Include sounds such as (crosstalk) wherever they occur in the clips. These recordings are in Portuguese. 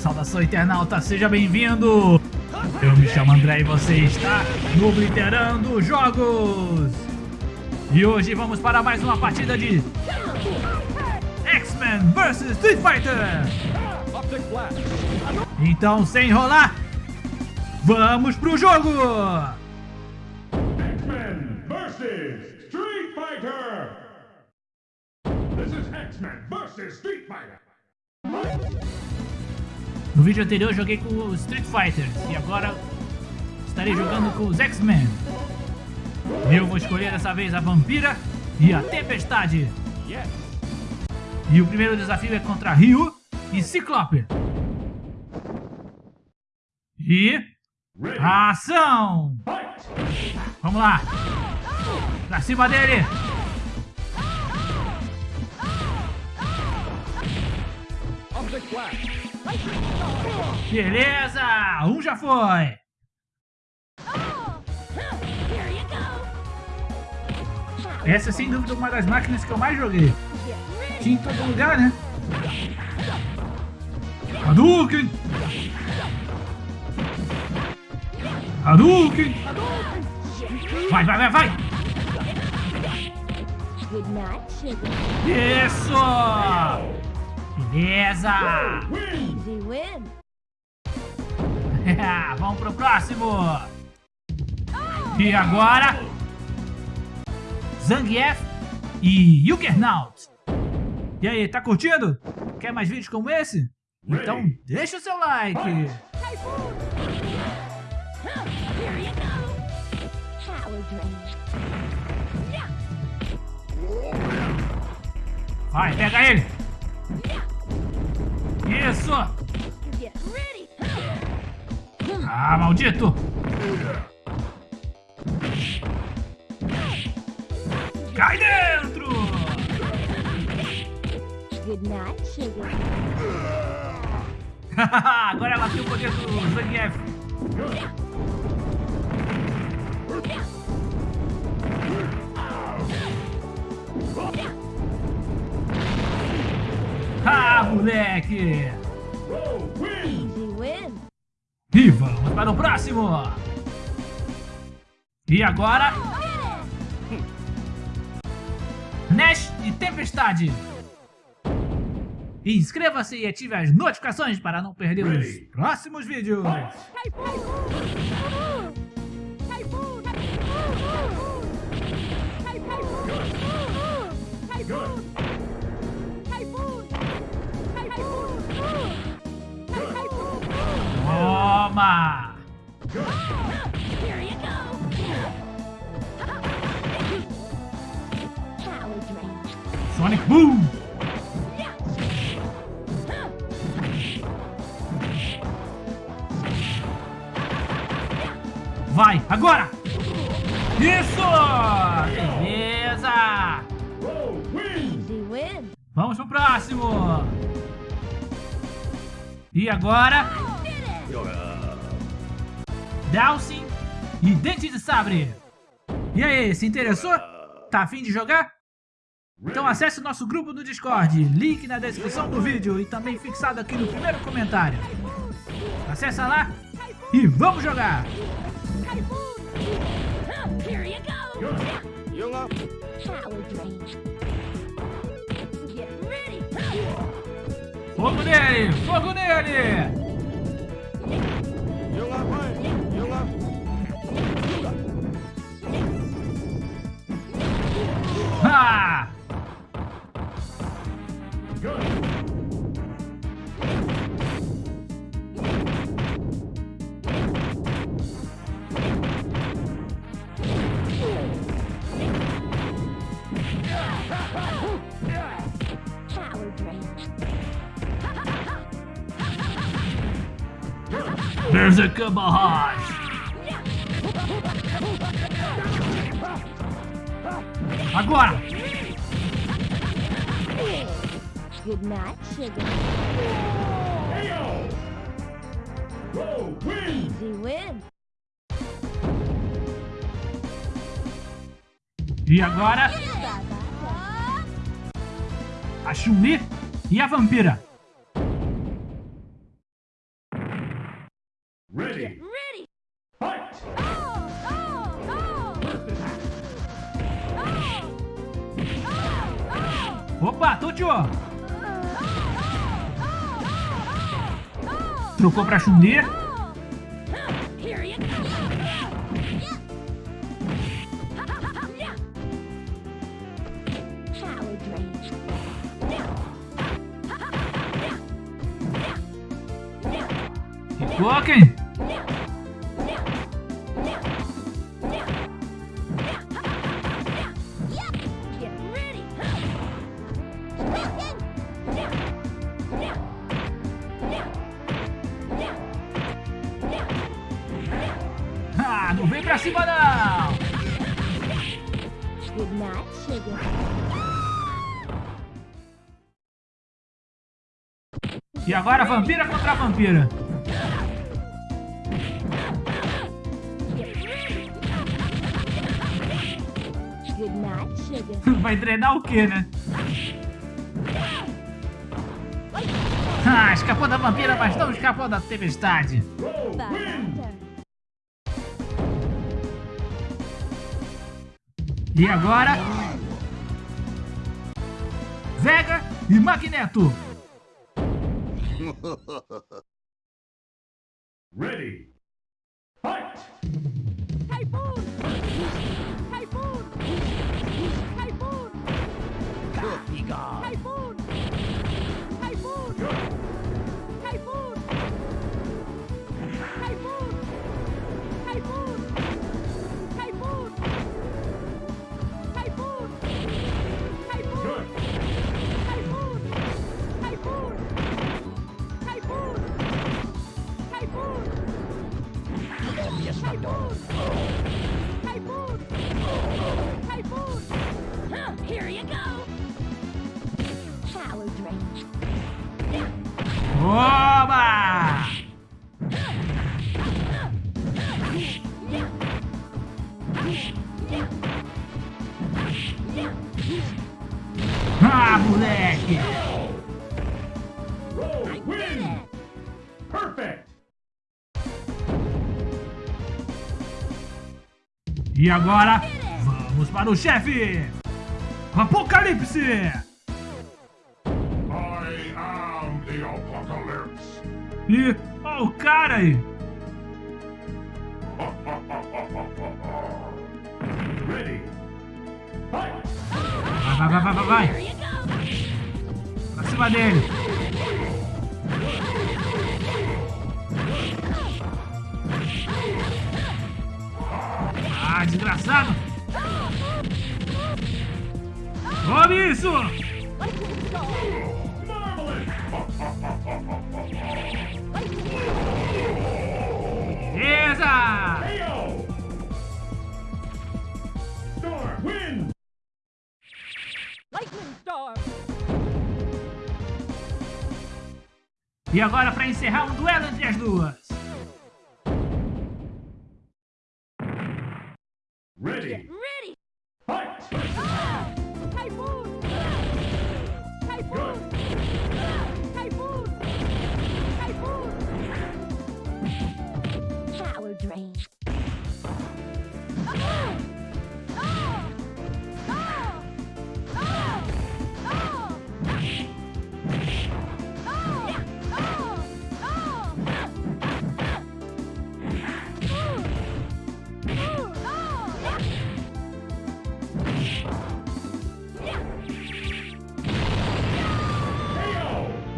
Saudação internauta, seja bem-vindo! Eu me chamo André e você está no Obliterando Jogos! E hoje vamos para mais uma partida de X-Men vs Street Fighter! Então, sem enrolar, vamos pro jogo! X-Men versus Street Fighter! This is X-Men versus Street Fighter! No vídeo anterior eu joguei com os Street Fighters e agora estarei jogando com os X-Men. Eu vou escolher dessa vez a Vampira e a Tempestade. E o primeiro desafio é contra Ryu e Ciclope. E... Ação! Vamos lá! Pra cima dele! Beleza! Um já foi! Essa é sem dúvida uma das máquinas que eu mais joguei. Tinha em todo lugar, né? Hadouken! Hadouken! Vai, vai, vai, vai! Isso! Beleza! Win. (laughs) Vamos pro próximo! E agora... Zangief e Juggernaut. E aí, tá curtindo? Quer mais vídeos como esse? Então deixa o seu like! Vai, pega ele! Isso! Ah, maldito! Cai dentro! (laughs) Agora ela tem o poder do Zangief. Ah, moleque! E vamos para o próximo! E agora... Nash e Tempestade! Inscreva-se e ative as notificações para não perder os próximos vídeos! Sonic Boom! Vai, agora! Isso! Beleza! Vamos pro próximo! E agora, Dowsing e Dente de Sabre! E aí, se interessou? Tá afim de jogar? Então acesse o nosso grupo no Discord, link na descrição do vídeo e também fixado aqui no primeiro comentário. Acessa lá e vamos jogar! Fogo nele! Fogo nele! Ha! There's a barrage! Agora! Good night, sugar. KO! Go! Win! Easy win. E agora, a Chun-Li e a Vampira. Opa, Tuti, ó. Trocou pra Chundê. Recloquem. Não vem pra cima não! Sugar. E agora vampira contra vampira. Sugar. (laughs) Vai treinar o quê, né? Ah, escapou da vampira, mas não escapou da tempestade. Row E agora... Vega e Magneto. (laughs) Ready! Typhoon! Typhoon! Typhoon! Huh, Here you go! Power drain. Oba! Ah, moleque! E agora, vamos para o chefe! Apocalipse! I am the apocalypse! E, ó o cara aí! (laughs) Ready! Vai, vai, vai, vai, vai! Pra cima dele! Ah, desgraçado! Tome isso! Beleza! E agora para encerrar um duelo entre as duas.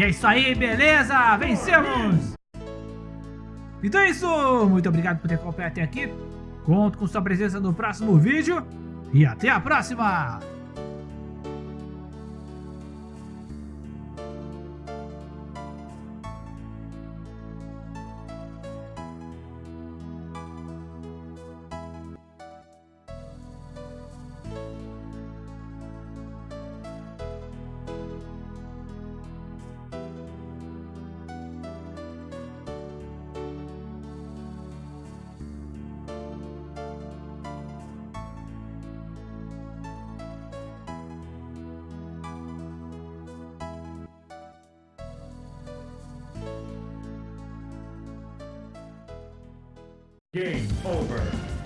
E é isso aí, beleza? Vencemos! Então é isso! Muito obrigado por ter acompanhado até aqui. Conto com sua presença no próximo vídeo. E até a próxima! Game over.